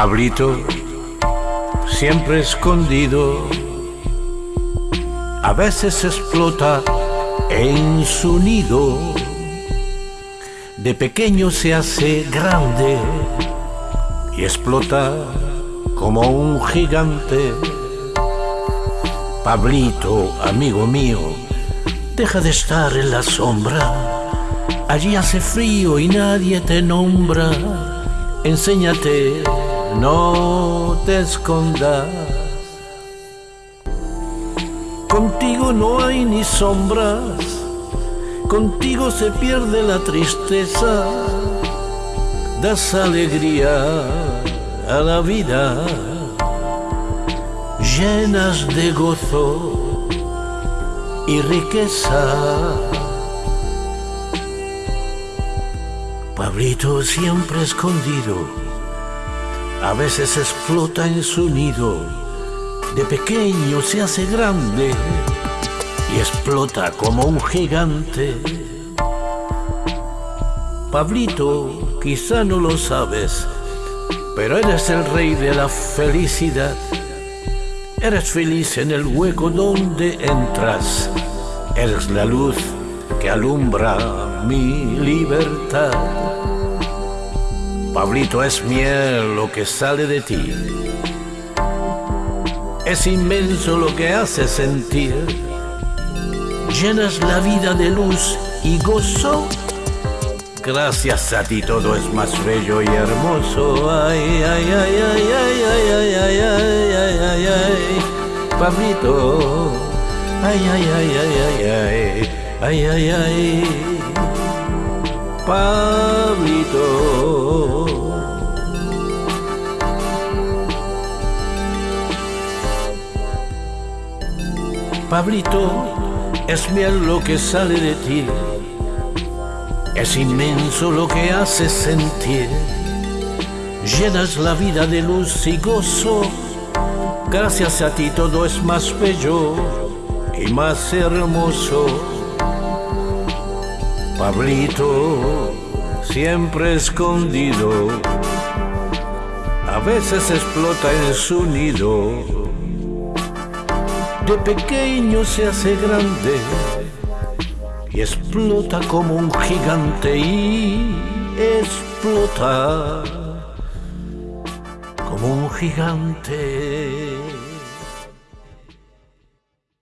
Pablito, siempre escondido, a veces explota en su nido. De pequeño se hace grande y explota como un gigante. Pablito, amigo mío, deja de estar en la sombra. Allí hace frío y nadie te nombra. Enséñate no te escondas. Contigo no hay ni sombras, contigo se pierde la tristeza, das alegría a la vida, llenas de gozo y riqueza. Pablito siempre escondido a veces explota en su nido, de pequeño se hace grande y explota como un gigante. Pablito, quizá no lo sabes, pero eres el rey de la felicidad. Eres feliz en el hueco donde entras. Eres la luz que alumbra mi libertad. Pablito, es miel lo que sale de ti. Es inmenso lo que hace sentir. Llenas la vida de luz y gozo. Gracias a ti todo es más bello y hermoso. Ay, ay, ay, ay, ay, ay, ay, ay, ay, ay, ay, ay. Pablito. Ay, ay, ay, ay, ay, ay, ay, ay, ay. Pablito. Pablito, es miel lo que sale de ti, es inmenso lo que haces sentir, llenas la vida de luz y gozo, gracias a ti todo es más bello y más hermoso. Pablito, siempre escondido, a veces explota en su nido de pequeño se hace grande y explota como un gigante y explota como un gigante.